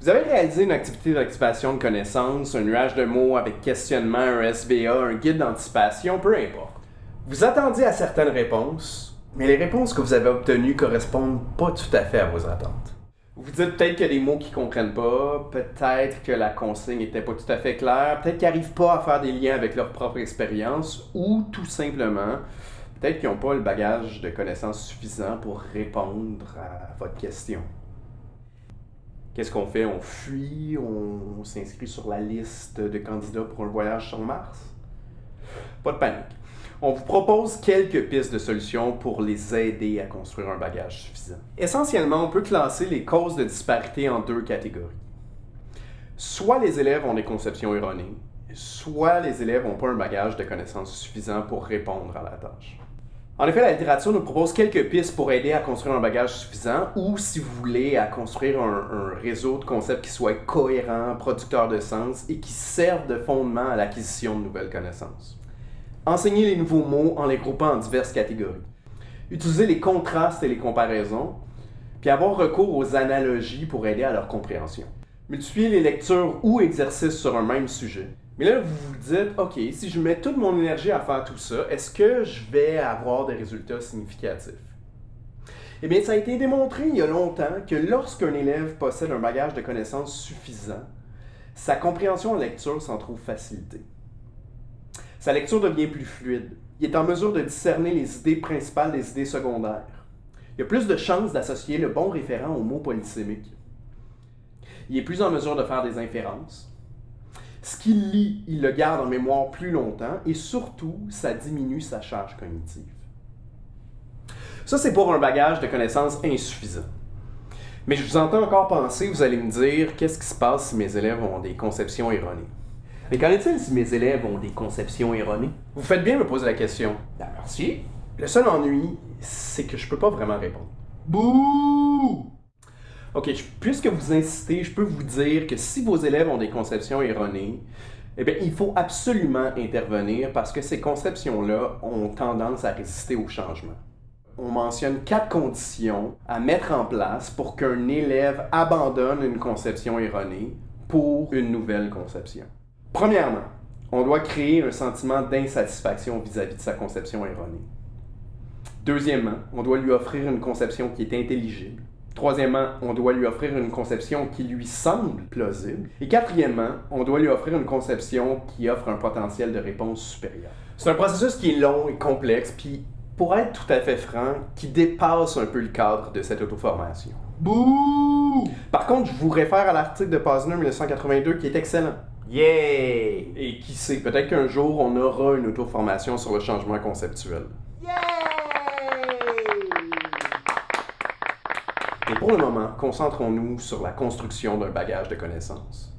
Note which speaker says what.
Speaker 1: Vous avez réalisé une activité d'activation de connaissances, un nuage de mots avec questionnement, un SVA, un guide d'anticipation, peu importe. Vous attendiez à certaines réponses, mais les réponses que vous avez obtenues correspondent pas tout à fait à vos attentes. Vous dites peut-être qu'il y a des mots qu'ils comprennent pas, peut-être que la consigne était pas tout à fait claire, peut-être qu'ils n'arrivent pas à faire des liens avec leur propre expérience, ou tout simplement, peut-être qu'ils n'ont pas le bagage de connaissances suffisant pour répondre à votre question. Qu'est-ce qu'on fait? On fuit? On, s'inscrit sur la liste de candidats pour un voyage sur Mars? Pas de panique. On vous propose quelques pistes de solutions pour les aider à construire un bagage suffisant. Essentiellement, on peut classer les causes de disparité en deux catégories. Soit les élèves ont des conceptions erronées, soit les élèves n'ont pas un bagage de connaissances suffisant pour répondre à la tâche. En effet, la littérature nous propose quelques pistes pour aider à construire un bagage suffisant ou, si vous voulez, à construire un, réseau de concepts qui soit cohérent, producteur de sens et qui serve de fondement à l'acquisition de nouvelles connaissances. Enseignez les nouveaux mots en les groupant en diverses catégories. Utilisez les contrastes et les comparaisons, puis avoir recours aux analogies pour aider à leur compréhension. Multipliez les lectures ou exercices sur un même sujet. Mais là, vous vous dites, OK, si je mets toute mon énergie à faire tout ça, est-ce que je vais avoir des résultats significatifs? Eh bien, ça a été démontré il y a longtemps que lorsqu'un élève possède un bagage de connaissances suffisant, sa compréhension en lecture s'en trouve facilitée. Sa lecture devient plus fluide. Il est en mesure de discerner les idées principales des idées secondaires. Il a plus de chances d'associer le bon référent au mot polysémique. Il est plus en mesure de faire des inférences. Ce qu'il lit, il le garde en mémoire plus longtemps et surtout, ça diminue sa charge cognitive. Ça, c'est pour un bagage de connaissances insuffisant. Mais je vous entends encore penser, vous allez me dire, qu'est-ce qui se passe si mes élèves ont des conceptions erronées? Mais qu'en est-il si mes élèves ont des conceptions erronées? Vous faites bien me poser la question.
Speaker 2: Ben, merci.
Speaker 1: Le seul ennui, c'est que je peux pas vraiment répondre.
Speaker 2: Bouh!
Speaker 1: OK, puisque vous insistez, je peux vous dire que si vos élèves ont des conceptions erronées, eh bien, il faut absolument intervenir parce que ces conceptions-là ont tendance à résister au changement. On mentionne quatre conditions à mettre en place pour qu'un élève abandonne une conception erronée pour une nouvelle conception. Premièrement, on doit créer un sentiment d'insatisfaction vis-à-vis de sa conception erronée. Deuxièmement, on doit lui offrir une conception qui est intelligible. Troisièmement, on doit lui offrir une conception qui lui semble plausible. Et quatrièmement, on doit lui offrir une conception qui offre un potentiel de réponse supérieur. C'est un processus qui est long et complexe, puis pour être tout à fait franc, qui dépasse un peu le cadre de cette auto-formation.
Speaker 2: Bouh!
Speaker 1: Par contre, je vous réfère à l'article de Posner 1982 qui est excellent.
Speaker 2: Yeah!
Speaker 1: Et qui sait, peut-être qu'un jour, on aura une auto-formation sur le changement conceptuel. Et pour le moment, concentrons-nous sur la construction d'un bagage de connaissances.